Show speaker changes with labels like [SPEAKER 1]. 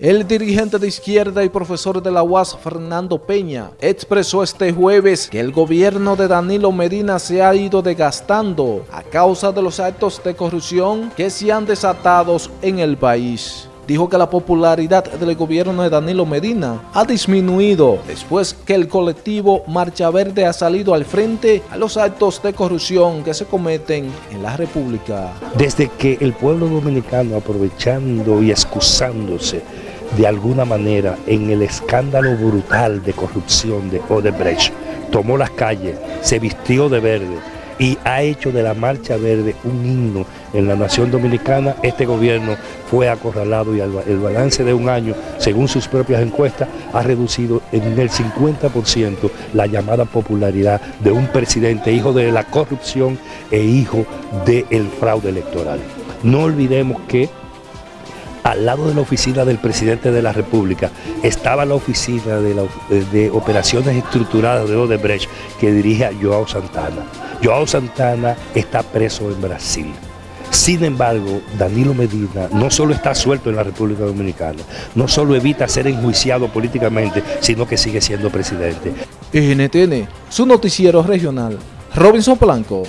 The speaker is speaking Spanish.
[SPEAKER 1] El dirigente de izquierda y profesor de la UAS, Fernando Peña, expresó este jueves que el gobierno de Danilo Medina se ha ido desgastando a causa de los actos de corrupción que se han desatado en el país dijo que la popularidad del gobierno de Danilo Medina ha disminuido después que el colectivo Marcha Verde ha salido al frente a los actos de corrupción que se cometen en la República.
[SPEAKER 2] Desde que el pueblo dominicano, aprovechando y excusándose de alguna manera en el escándalo brutal de corrupción de Odebrecht, tomó las calles, se vistió de verde, y ha hecho de la Marcha Verde un himno en la nación dominicana. Este gobierno fue acorralado y el balance de un año, según sus propias encuestas, ha reducido en el 50% la llamada popularidad de un presidente hijo de la corrupción e hijo del fraude electoral. No olvidemos que al lado de la oficina del presidente de la República estaba la oficina de, operaciones estructuradas de Odebrecht que dirige a Joao Santana. Joao Santana está preso en Brasil. Sin embargo, Danilo Medina no solo está suelto en la República Dominicana, no solo evita ser enjuiciado políticamente, sino que sigue siendo presidente.
[SPEAKER 1] NTN, su noticiero regional, Robinson Blanco.